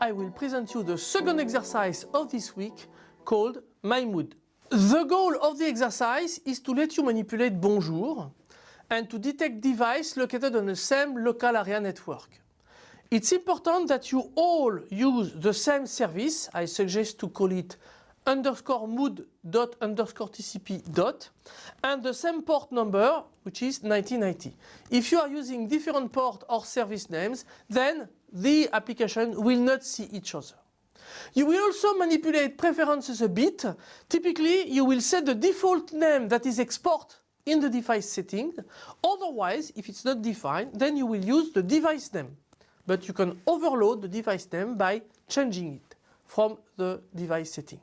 I will present you the second exercise of this week called My Mood. The goal of the exercise is to let you manipulate Bonjour and to detect device located on the same local area network. It's important that you all use the same service. I suggest to call it underscore mood dot underscore tcp dot and the same port number which is 1990. If you are using different port or service names then the application will not see each other. You will also manipulate preferences a bit. Typically you will set the default name that is export in the device setting. Otherwise if it's not defined then you will use the device name. But you can overload the device name by changing it from the device setting.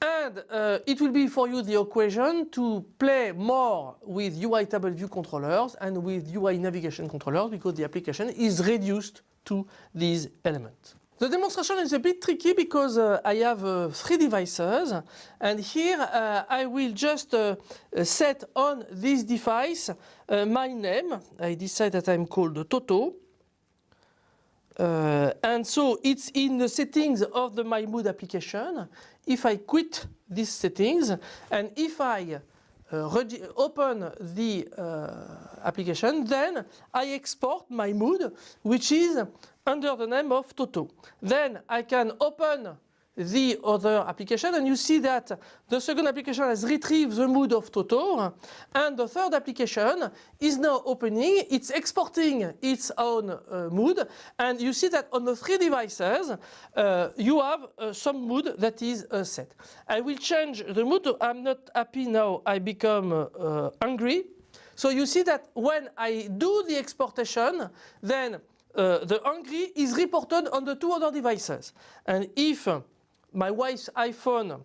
And uh, it will be for you the equation to play more with UI table view controllers and with UI navigation controllers because the application is reduced to these elements. The demonstration is a bit tricky because uh, I have uh, three devices and here uh, I will just uh, set on this device uh, my name. I decide that I'm called Toto uh, and so it's in the settings of the My Mood application. If I quit these settings and if I uh, open the uh, application, then I export my mood, which is under the name of Toto. Then I can open the other application. And you see that the second application has retrieved the mood of Toto and the third application is now opening, it's exporting its own uh, mood. And you see that on the three devices uh, you have uh, some mood that is uh, set. I will change the mood, I'm not happy now, I become uh, angry. So you see that when I do the exportation then uh, the angry is reported on the two other devices. And if my wife's iPhone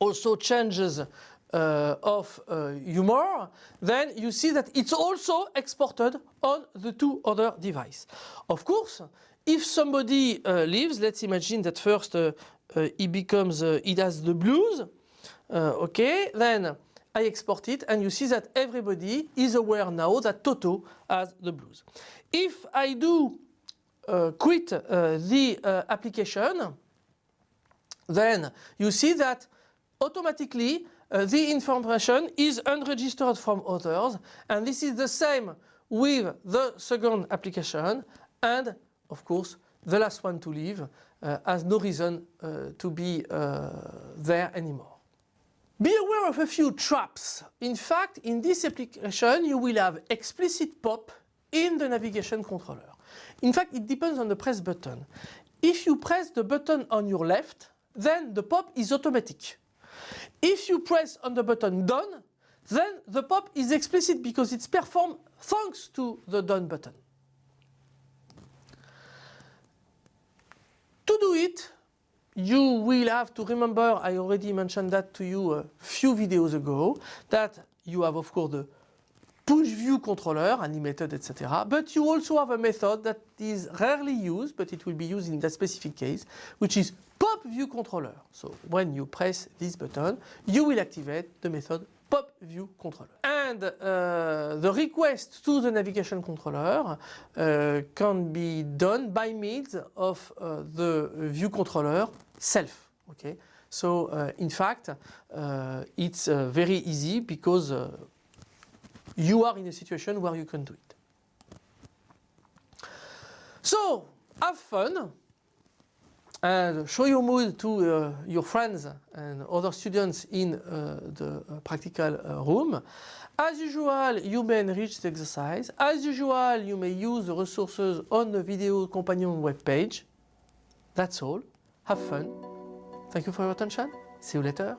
also changes uh, of uh, humor, then you see that it's also exported on the two other devices. Of course, if somebody uh, leaves, let's imagine that first uh, uh, he becomes, uh, he has the blues, okay, then I export it and you see that everybody is aware now that Toto has the blues. If I do quit the application, then you see that automatically uh, the information is unregistered from others and this is the same with the second application and of course the last one to leave uh, has no reason uh, to be uh, there anymore. Be aware of a few traps. In fact, in this application you will have explicit pop in the navigation controller. In fact, it depends on the press button. If you press the button on your left, then the pop is automatic. If you press on the button done, then the pop is explicit because it's performed thanks to the done button. To do it, you will have to remember, I already mentioned that to you a few videos ago, that you have of course the push view controller, animated, etc. But you also have a method that is rarely used, but it will be used in that specific case, which is pop view controller. So when you press this button, you will activate the method pop view controller. And uh, the request to the navigation controller uh, can be done by means of uh, the view controller self. Okay, so in fact it's very easy because you are in a situation where you can do it. So have fun and show your mood to uh, your friends and other students in uh, the uh, practical uh, room. As usual, you may enrich the exercise. As usual, you may use the resources on the video companion webpage. That's all. Have fun. Thank you for your attention. See you later.